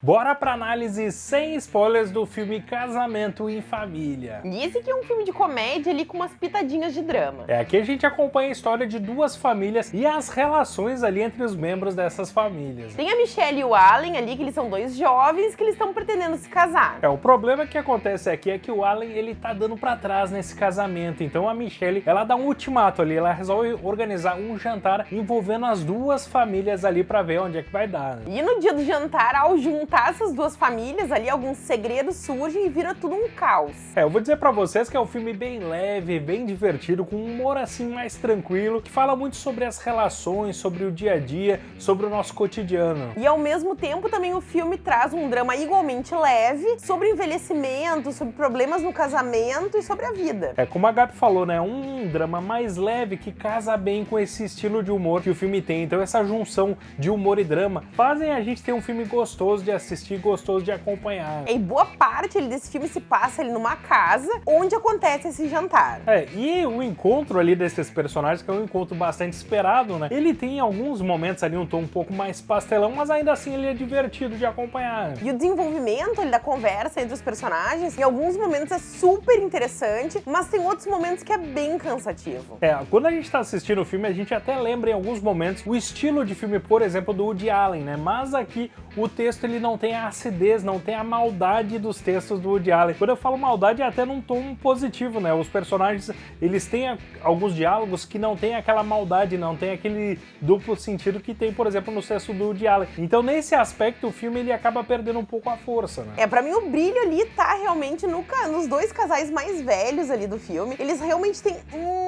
Bora pra análise sem spoilers do filme Casamento em Família. E esse aqui é um filme de comédia ali com umas pitadinhas de drama. É, aqui a gente acompanha a história de duas famílias e as relações ali entre os membros dessas famílias. Tem a Michelle e o Allen ali, que eles são dois jovens que eles estão pretendendo se casar. É, o problema que acontece aqui é que o Allen, ele tá dando pra trás nesse casamento, então a Michelle, ela dá um ultimato ali, ela resolve organizar um jantar envolvendo as duas famílias ali pra ver onde é que vai dar. Né? E no dia do jantar, ao juntar juntar essas duas famílias ali, alguns segredos surgem e vira tudo um caos. É, eu vou dizer pra vocês que é um filme bem leve, bem divertido, com um humor assim mais tranquilo, que fala muito sobre as relações, sobre o dia a dia, sobre o nosso cotidiano. E ao mesmo tempo também o filme traz um drama igualmente leve sobre envelhecimento, sobre problemas no casamento e sobre a vida. É, como a Gabi falou, né, um drama mais leve que casa bem com esse estilo de humor que o filme tem. Então essa junção de humor e drama fazem a gente ter um filme gostoso de assistir gostoso de acompanhar. E boa parte desse filme se passa ali numa casa onde acontece esse jantar. É, e o encontro ali desses personagens, que é um encontro bastante esperado, né? Ele tem alguns momentos ali um tom um pouco mais pastelão, mas ainda assim ele é divertido de acompanhar. E o desenvolvimento ali, da conversa entre os personagens, em alguns momentos é super interessante, mas tem outros momentos que é bem cansativo. É, quando a gente tá assistindo o filme, a gente até lembra em alguns momentos o estilo de filme, por exemplo, do Woody Allen, né? Mas aqui o texto ele não não tem a acidez, não tem a maldade dos textos do Woody Allen. Quando eu falo maldade, é até num tom positivo, né? Os personagens, eles têm alguns diálogos que não tem aquela maldade, não tem aquele duplo sentido que tem, por exemplo, no texto do Woody Allen. Então, nesse aspecto, o filme ele acaba perdendo um pouco a força, né? É, pra mim o brilho ali tá realmente no, nos dois casais mais velhos ali do filme. Eles realmente têm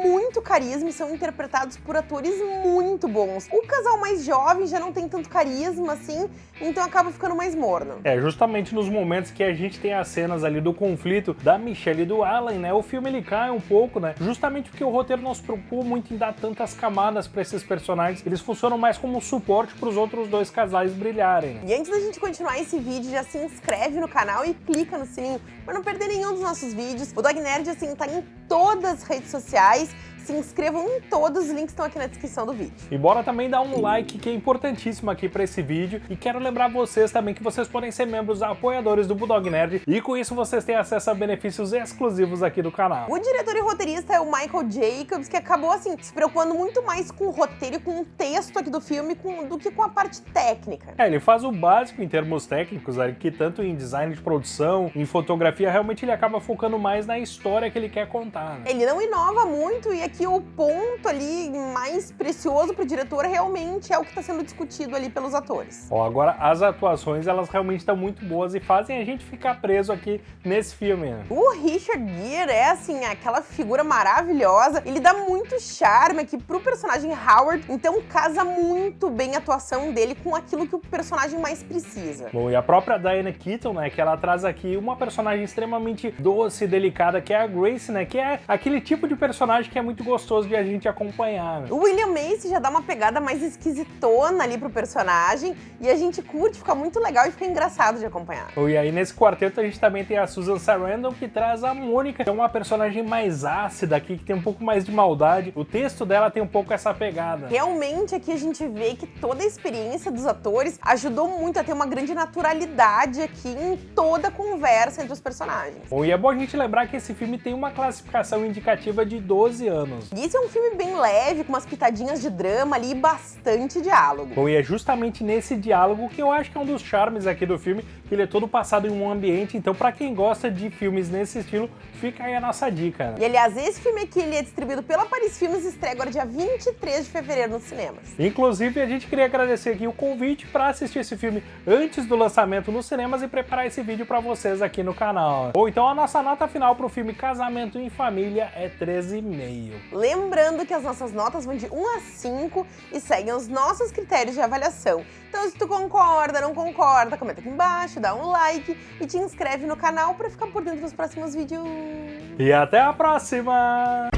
muito carisma e são interpretados por atores muito bons. O casal mais jovem já não tem tanto carisma, assim, então acaba ficando mais mais morno. É, justamente nos momentos que a gente tem as cenas ali do conflito da Michelle e do Alan, né, o filme ele cai um pouco, né, justamente porque o roteiro não se preocupou muito em dar tantas camadas para esses personagens, eles funcionam mais como suporte para os outros dois casais brilharem. Né? E antes da gente continuar esse vídeo, já se inscreve no canal e clica no sininho para não perder nenhum dos nossos vídeos. O Dog Nerd, assim, tá em todas as redes sociais, se inscrevam em todos, os links estão aqui na descrição do vídeo. E bora também dar um like, que é importantíssimo aqui para esse vídeo. E quero lembrar vocês também que vocês podem ser membros apoiadores do Bulldog Nerd, e com isso vocês têm acesso a benefícios exclusivos aqui do canal. O diretor e roteirista é o Michael Jacobs, que acabou, assim, se preocupando muito mais com o roteiro e com o texto aqui do filme com, do que com a parte técnica. É, ele faz o básico em termos técnicos, que tanto em design de produção, em fotografia, realmente ele acaba focando mais na história que ele quer contar. Né? Ele não inova muito e aqui o ponto ali mais precioso pro diretor realmente é o que está sendo discutido ali pelos atores. Ó, agora as atuações elas realmente estão muito boas e fazem a gente ficar preso aqui nesse filme. Né? O Richard Gere é assim, aquela figura maravilhosa, ele dá muito charme aqui pro personagem Howard, então casa muito bem a atuação dele com aquilo que o personagem mais precisa. Bom, e a própria Diana Keaton, né, que ela traz aqui uma personagem extremamente doce e delicada, que é a Grace, né, que é aquele tipo de personagem que é muito gostoso de a gente acompanhar. Né? O William Macy já dá uma pegada mais esquisitona ali pro personagem e a gente curte, fica muito legal e fica engraçado de acompanhar. E aí nesse quarteto a gente também tem a Susan Sarandon que traz a Mônica, que é uma personagem mais ácida aqui, que tem um pouco mais de maldade. O texto dela tem um pouco essa pegada. Realmente aqui a gente vê que toda a experiência dos atores ajudou muito a ter uma grande naturalidade aqui em toda a conversa entre os personagens. Bom, e é bom a gente lembrar que esse filme tem uma classificação indicativa de 12 anos. E esse é um filme bem leve, com umas pitadinhas de drama ali e bastante diálogo. Bom, e é justamente nesse diálogo que eu acho que é um dos charmes aqui do filme, que ele é todo passado em um ambiente, então para quem gosta de filmes nesse estilo, fica aí a nossa dica. Né? E aliás, esse filme aqui ele é distribuído pela Paris Filmes e estreia agora dia 23 de fevereiro nos cinemas. Inclusive, a gente queria agradecer aqui o convite para assistir esse filme antes do lançamento nos cinemas e preparar esse vídeo para vocês aqui no canal. Ou então a nossa nota final para o filme Casamento em Família é 13,5. Lembrando que as nossas notas vão de 1 a 5 e seguem os nossos critérios de avaliação. Então se tu concorda, não concorda, comenta aqui embaixo, dá um like e te inscreve no canal para ficar por dentro dos próximos vídeos. E até a próxima!